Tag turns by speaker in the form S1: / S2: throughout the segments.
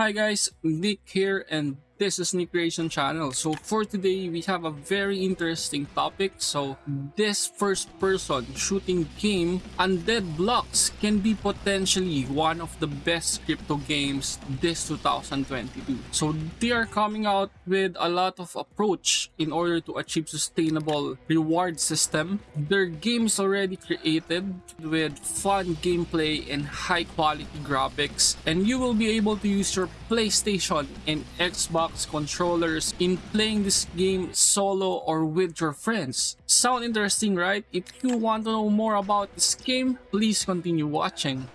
S1: Hi guys, Nick here and this is Nick Creation Channel. So for today, we have a very interesting topic. So this first person shooting game, Undead Blocks can be potentially one of the best crypto games this 2022. So they are coming out with a lot of approach in order to achieve sustainable reward system. Their game is already created with fun gameplay and high quality graphics and you will be able to use your PlayStation and Xbox Xbox controllers in playing this game solo or with your friends. Sound interesting, right? If you want to know more about this game, please continue watching.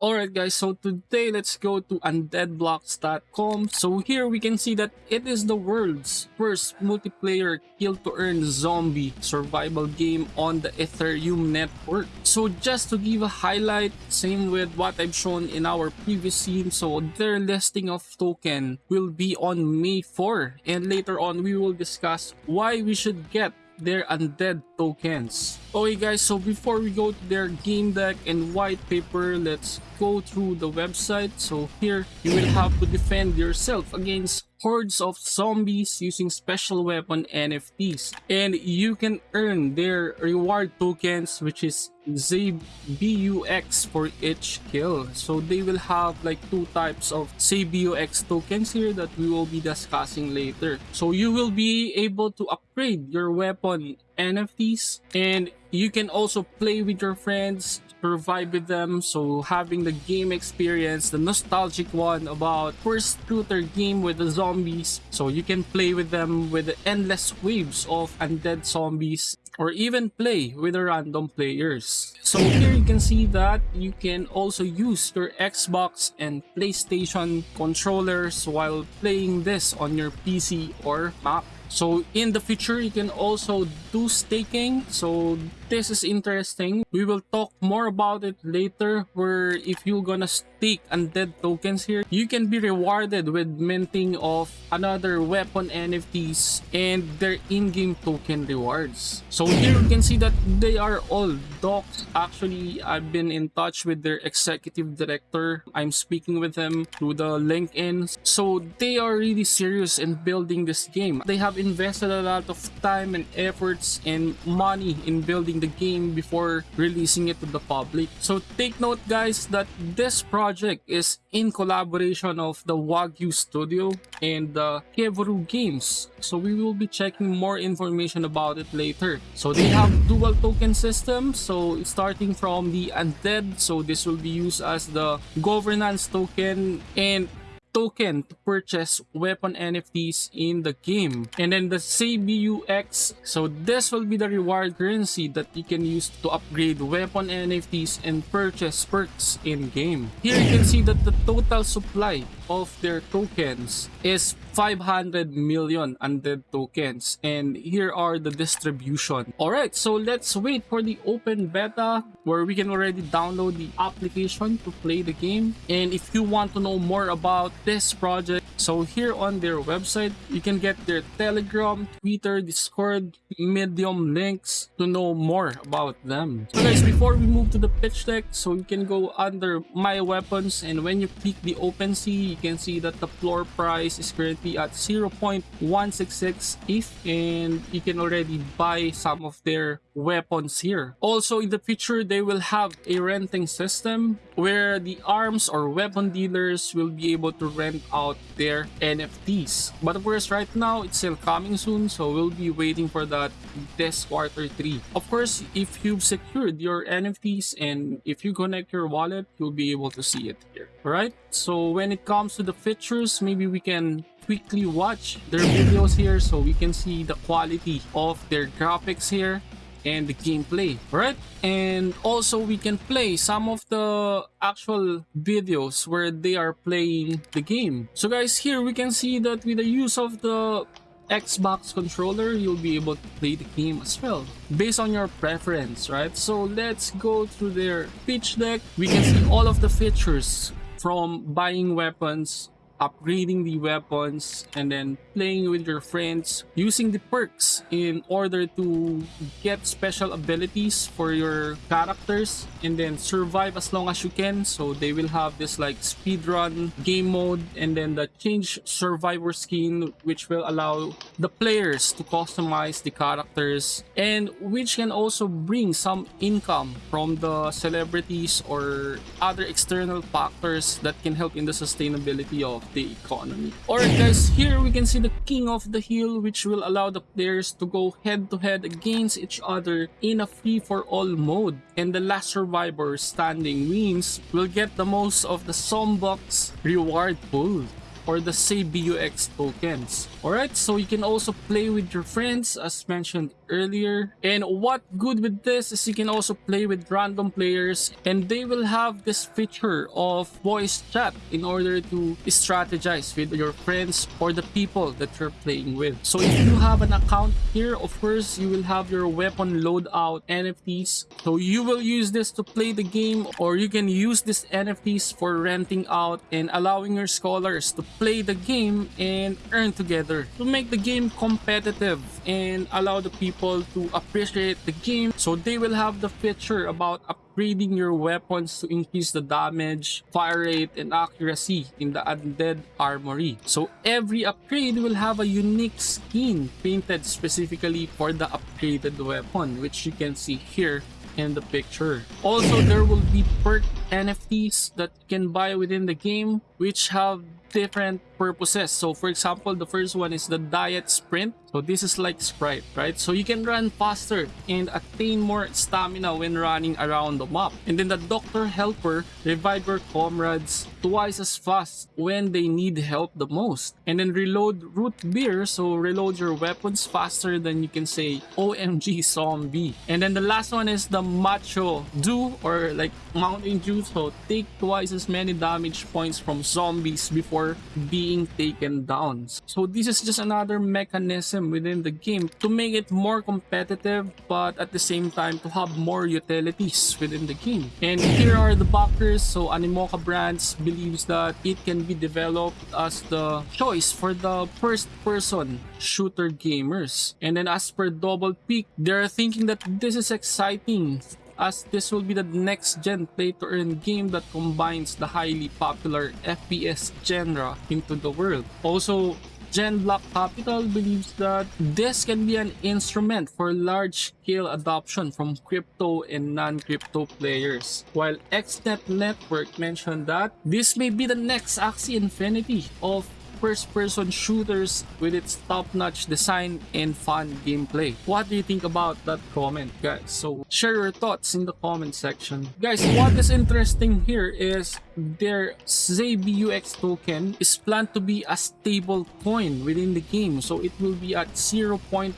S1: Alright guys, so today let's go to undeadblocks.com. So here we can see that it is the world's first multiplayer kill to earn zombie survival game on the Ethereum network. So just to give a highlight, same with what I've shown in our previous scene, so their listing of token will be on May 4 and later on we will discuss why we should get their undead tokens. Okay guys, so before we go to their game deck and white paper, let's go through the website. So here, you will have to defend yourself against hordes of zombies using special weapon NFTs. And you can earn their reward tokens which is ZBUX for each kill. So they will have like two types of ZBUX tokens here that we will be discussing later. So you will be able to upgrade your weapon NFTs and you can also play with your friends survive with them so having the game experience the nostalgic one about first shooter game with the zombies so you can play with them with the endless waves of undead zombies or even play with the random players. So here you can see that you can also use your Xbox and PlayStation controllers while playing this on your PC or Mac. So in the future, you can also do staking. So this is interesting. We will talk more about it later where if you're gonna stake undead tokens here, you can be rewarded with minting of another weapon NFTs and their in-game token rewards. So here you can see that they are all docs. Actually, I've been in touch with their executive director. I'm speaking with them through the LinkedIn. So they are really serious in building this game. They have invested a lot of time and efforts and money in building the game before releasing it to the public. So take note guys that this project is in collaboration of the Wagyu Studio and the Kevuru Games. So we will be checking more information about it later. So they have dual token system. So starting from the undead. So this will be used as the governance token and token to purchase weapon NFTs in the game. And then the CBUX, so this will be the reward currency that you can use to upgrade weapon NFTs and purchase perks in game. Here you can see that the total supply of their tokens is 500 million undead tokens and here are the distribution all right so let's wait for the open beta where we can already download the application to play the game and if you want to know more about this project so here on their website, you can get their Telegram, Twitter, Discord, Medium links to know more about them. So guys, before we move to the pitch deck, so you can go under My Weapons and when you click the OpenSea, you can see that the floor price is currently at 0.166 ETH and you can already buy some of their weapons here. Also in the future, they will have a renting system where the arms or weapon dealers will be able to rent out their their NFTs. But of course, right now, it's still coming soon, so we'll be waiting for that this quarter 3. Of course, if you've secured your NFTs and if you connect your wallet, you'll be able to see it here. Alright, so when it comes to the features, maybe we can quickly watch their videos here so we can see the quality of their graphics here and the gameplay right and also we can play some of the actual videos where they are playing the game so guys here we can see that with the use of the Xbox controller, you'll be able to play the game as well, based on your preference, right? So let's go through their pitch deck. We can see all of the features from buying weapons, upgrading the weapons and then playing with your friends using the perks in order to get special abilities for your characters and then survive as long as you can. So they will have this like speedrun game mode and then the change survivor skin which will allow the players to customize the characters and which can also bring some income from the celebrities or other external factors that can help in the sustainability of the economy. Alright guys, here we can see the King of the Hill which will allow the players to go head to head against each other in a free-for-all mode and the last survivor standing wins will get the most of the Sombox reward pool or the SaveBUX tokens. Alright, so you can also play with your friends as mentioned earlier. And what good with this is you can also play with random players and they will have this feature of voice chat in order to strategize with your friends or the people that you're playing with. So if you have an account here, of course, you will have your weapon loadout NFTs. So you will use this to play the game or you can use these NFTs for renting out and allowing your scholars to play the game and earn together to make the game competitive and allow the people to appreciate the game so they will have the feature about upgrading your weapons to increase the damage, fire rate, and accuracy in the undead armory. So every upgrade will have a unique skin painted specifically for the upgraded weapon which you can see here in the picture. Also, there will be perk NFTs that you can buy within the game which have different purposes. So for example, the first one is the diet sprint. So this is like Sprite, right? So you can run faster and attain more stamina when running around the map. And then the Doctor Helper revive your comrades twice as fast when they need help the most. And then reload root beer, so reload your weapons faster than you can say OMG zombie. And then the last one is the Macho Dew or like Mountain Dew. So take twice as many damage points from zombies before being taken down. So this is just another mechanism within the game to make it more competitive but at the same time to have more utilities within the game. And here are the backers. So Animoca Brands believes that it can be developed as the choice for the first person shooter gamers. And then as per Double Peak, they're thinking that this is exciting as this will be the next gen play to earn game that combines the highly popular FPS genre into the world. Also, Gen Block Capital believes that this can be an instrument for large-scale adoption from crypto and non-crypto players. While XNet Network mentioned that this may be the next Axie Infinity of first-person shooters with its top-notch design and fun gameplay. What do you think about that comment, guys? So share your thoughts in the comment section. Guys, what is interesting here is their ZBUX token is planned to be a stable coin within the game. So it will be at 0.10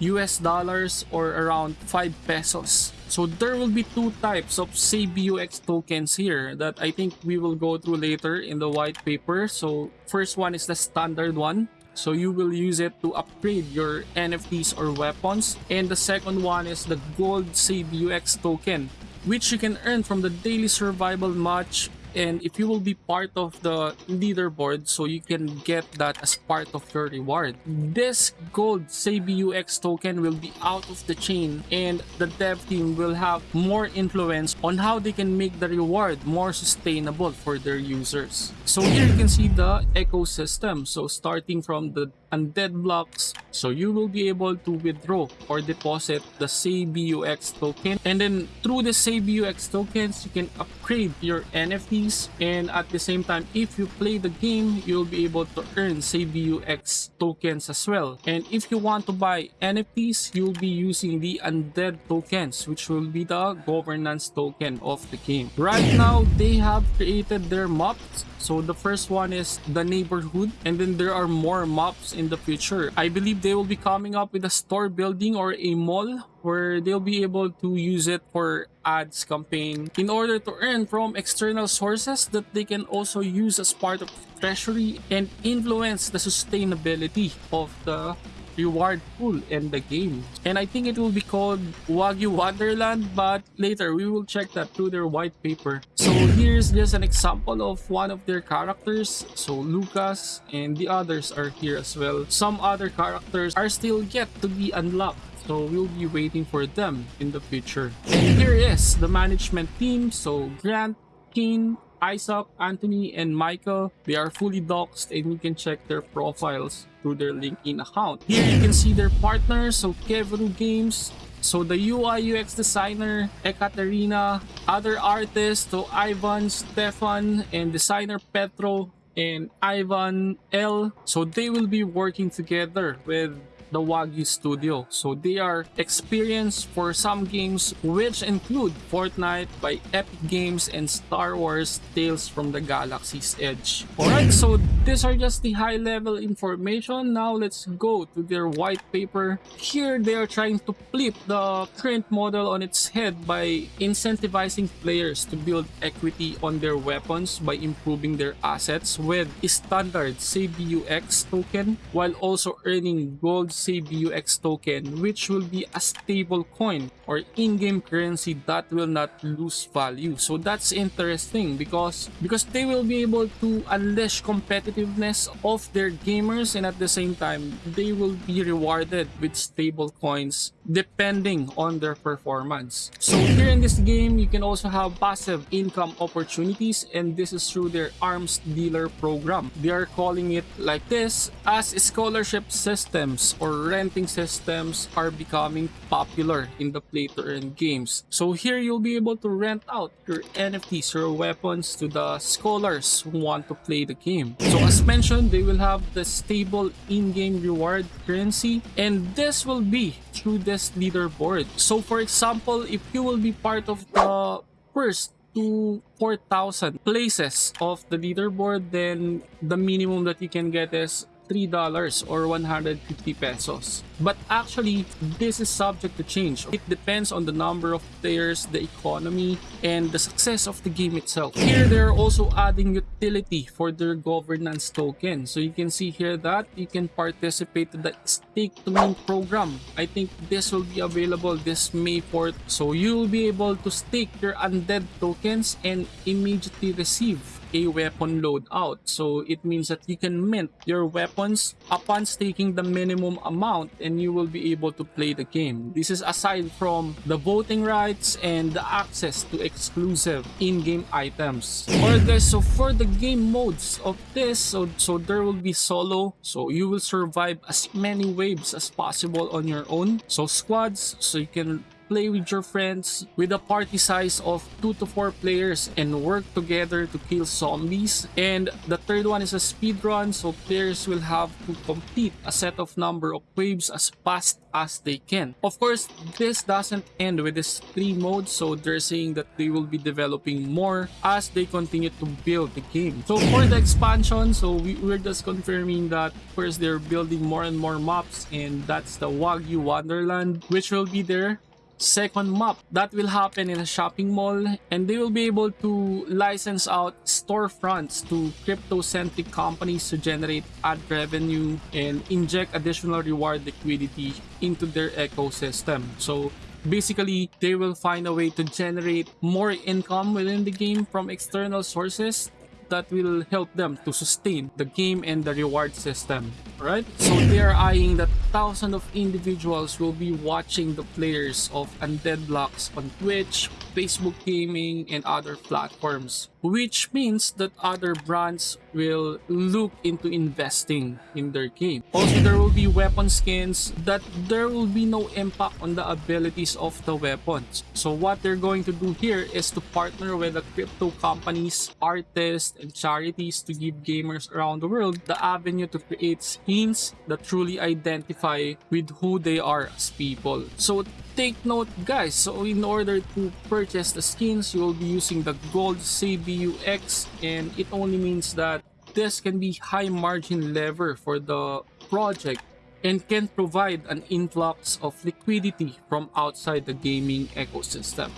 S1: US dollars or around 5 pesos. So there will be two types of SaveBUX tokens here that I think we will go through later in the white paper. So first one is the standard one. So you will use it to upgrade your NFTs or weapons. And the second one is the gold SaveBUX token which you can earn from the daily survival match and if you will be part of the leaderboard so you can get that as part of your reward. This gold SaveBUX token will be out of the chain and the dev team will have more influence on how they can make the reward more sustainable for their users. So here you can see the ecosystem. So starting from the undead blocks so you will be able to withdraw or deposit the SaveBUX token. And then through the SaveBUX tokens you can upgrade your NFTs and at the same time if you play the game you'll be able to earn SaveBUX tokens as well. And if you want to buy NFTs you'll be using the undead tokens which will be the governance token of the game. Right now they have created their maps so the first one is the neighborhood and then there are more maps in the future. I believe they will be coming up with a store building or a mall where they'll be able to use it for ads campaign in order to earn from external sources that they can also use as part of treasury and influence the sustainability of the reward pool in the game. And I think it will be called Wagyu Wonderland, but later we will check that through their white paper. So here's just an example of one of their characters. So Lucas and the others are here as well. Some other characters are still yet to be unlocked. So we'll be waiting for them in the future. And here is the management team. So Grant, Keen, Isaac, Anthony, and Michael, they are fully doxed and you can check their profiles through their LinkedIn account. Here you can see their partners, so Kevru Games, so the UI UX designer, Ekaterina, other artists, so Ivan, Stefan, and designer Petro, and Ivan L. So they will be working together with the Wagyu Studio. So they are experienced for some games which include Fortnite by Epic Games and Star Wars Tales from the Galaxy's Edge. Alright, so these are just the high level information. Now let's go to their white paper. Here they are trying to flip the current model on its head by incentivizing players to build equity on their weapons by improving their assets with standard ZBUX token while also earning gold ZBUX token which will be a stable coin or in-game currency that will not lose value. So that's interesting because because they will be able to unleash competitiveness of their gamers and at the same time they will be rewarded with stable coins depending on their performance. So here in this game you can also have passive income opportunities and this is through their arms dealer program. They are calling it like this as scholarship systems or renting systems are becoming popular in the play to earn games. So here you'll be able to rent out your NFTs or weapons to the scholars who want to play the game. So as mentioned, they will have the stable in-game reward currency and this will be through this leaderboard. So for example, if you will be part of the first to 4,000 places of the leaderboard, then the minimum that you can get is $3 or 150 pesos. But actually, this is subject to change. It depends on the number of players, the economy, and the success of the game itself. Here, they're also adding utility for their governance token. So you can see here that you can participate in the stake to main program. I think this will be available this May 4th. So you'll be able to stake your undead tokens and immediately receive a weapon loadout. So it means that you can mint your weapons upon staking the minimum amount and you will be able to play the game. This is aside from the voting rights and the access to exclusive in-game items. Alright guys, so for the game modes of this, so, so there will be solo. So you will survive as many waves as possible on your own. So squads, so you can play with your friends with a party size of 2 to 4 players and work together to kill zombies. And the third one is a speed run so players will have to complete a set of number of waves as fast as they can. Of course, this doesn't end with this three modes so they're saying that they will be developing more as they continue to build the game. So for the expansion, so we, we're just confirming that first they're building more and more maps and that's the Wagyu Wonderland which will be there second map that will happen in a shopping mall and they will be able to license out storefronts to crypto-centric companies to generate ad revenue and inject additional reward liquidity into their ecosystem. So basically they will find a way to generate more income within the game from external sources that will help them to sustain the game and the reward system right? So they are eyeing that thousands of individuals will be watching the players of undead blocks on twitch facebook gaming and other platforms which means that other brands will look into investing in their game. Also, there will be weapon skins that there will be no impact on the abilities of the weapons. So what they're going to do here is to partner with the crypto companies, artists, and charities to give gamers around the world the avenue to create skins that truly identify with who they are as people. So take note guys, so in order to purchase the skins, you will be using the gold ZBUX and it only means that this can be high margin lever for the project and can provide an influx of liquidity from outside the gaming ecosystem.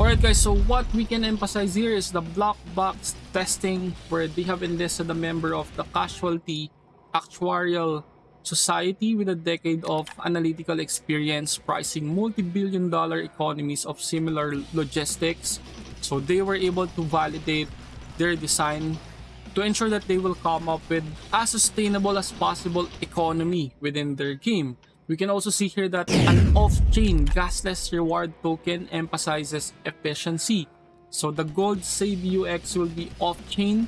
S1: Alright guys, so what we can emphasize here is the black box testing where they have enlisted a member of the casualty actuarial society with a decade of analytical experience pricing multi-billion dollar economies of similar logistics. So they were able to validate their design to ensure that they will come up with as sustainable as possible economy within their game. We can also see here that an off-chain gasless reward token emphasizes efficiency. So the gold Save UX will be off-chain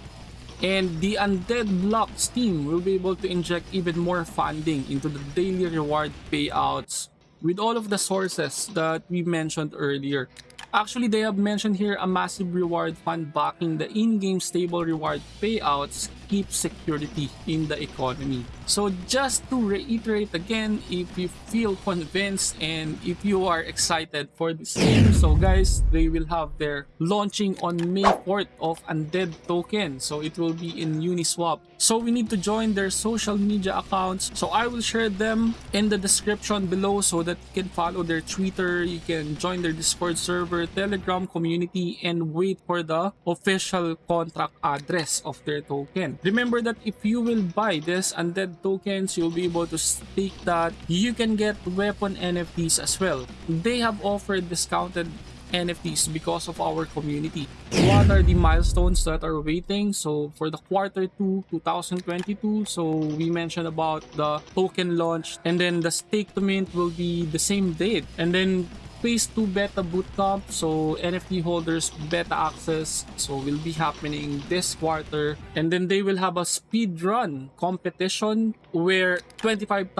S1: and the Undead Blocks team will be able to inject even more funding into the daily reward payouts with all of the sources that we mentioned earlier. Actually, they have mentioned here a massive reward fund backing the in-game stable reward payouts keep security in the economy. So just to reiterate again, if you feel convinced and if you are excited for this game, so guys, they will have their launching on May 4th of Undead Token. So it will be in Uniswap. So we need to join their social media accounts. So I will share them in the description below so that you can follow their Twitter, you can join their Discord server, Telegram community, and wait for the official contract address of their token. Remember that if you will buy this undead tokens, you'll be able to stake that. You can get weapon NFTs as well. They have offered discounted NFTs because of our community. What are the milestones that are waiting? So for the quarter 2 2022, so we mentioned about the token launch and then the stake to mint will be the same date. And then phase 2 beta bootcamp so nft holders beta access. So will be happening this quarter. And then they will have a speed run competition where $25,000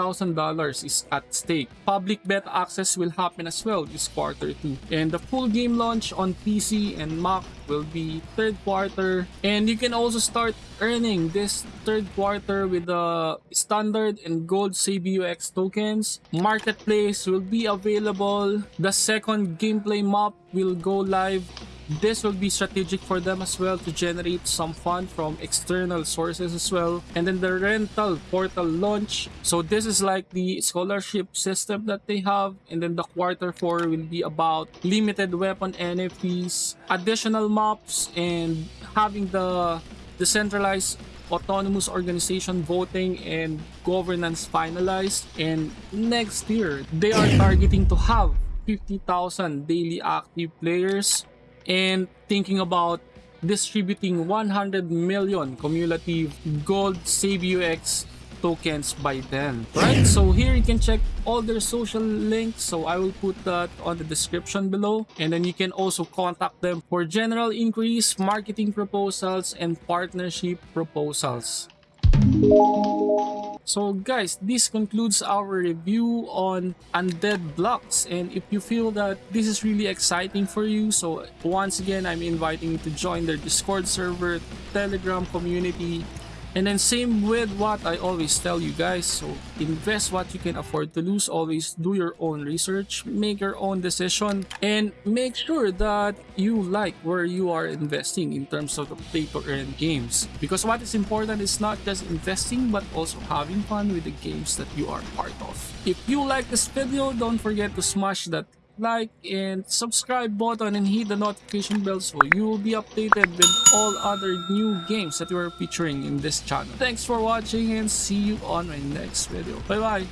S1: is at stake. Public beta access will happen as well this quarter too. And the full game launch on pc and mac will be third quarter and you can also start earning this third quarter with the standard and gold CBUX tokens. Marketplace will be available. The second gameplay map will go live this will be strategic for them as well to generate some fund from external sources as well. And then the rental portal launch. So this is like the scholarship system that they have. And then the quarter four will be about limited weapon NFTs, additional maps, and having the decentralized autonomous organization voting and governance finalized and next year they are targeting to have 50,000 daily active players and thinking about distributing 100 million cumulative gold SaveUX tokens by then right? So here you can check all their social links. So i will put that on the description below. And then you can also contact them for general inquiries marketing proposals and partnership proposals so guys, this concludes our review on Undead Blocks. And if you feel that this is really exciting for you, so once again, I'm inviting you to join their Discord server, Telegram community, and then same with what I always tell you guys. So invest what you can afford to lose. Always do your own research. Make your own decision. And make sure that you like where you are investing in terms of the play to earn games. Because what is important is not just investing but also having fun with the games that you are part of. If you like this video, don't forget to smash that like and subscribe button and hit the notification bell so you will be updated with all other new games that we are featuring in this channel. Thanks for watching and see you on my next video. Bye bye!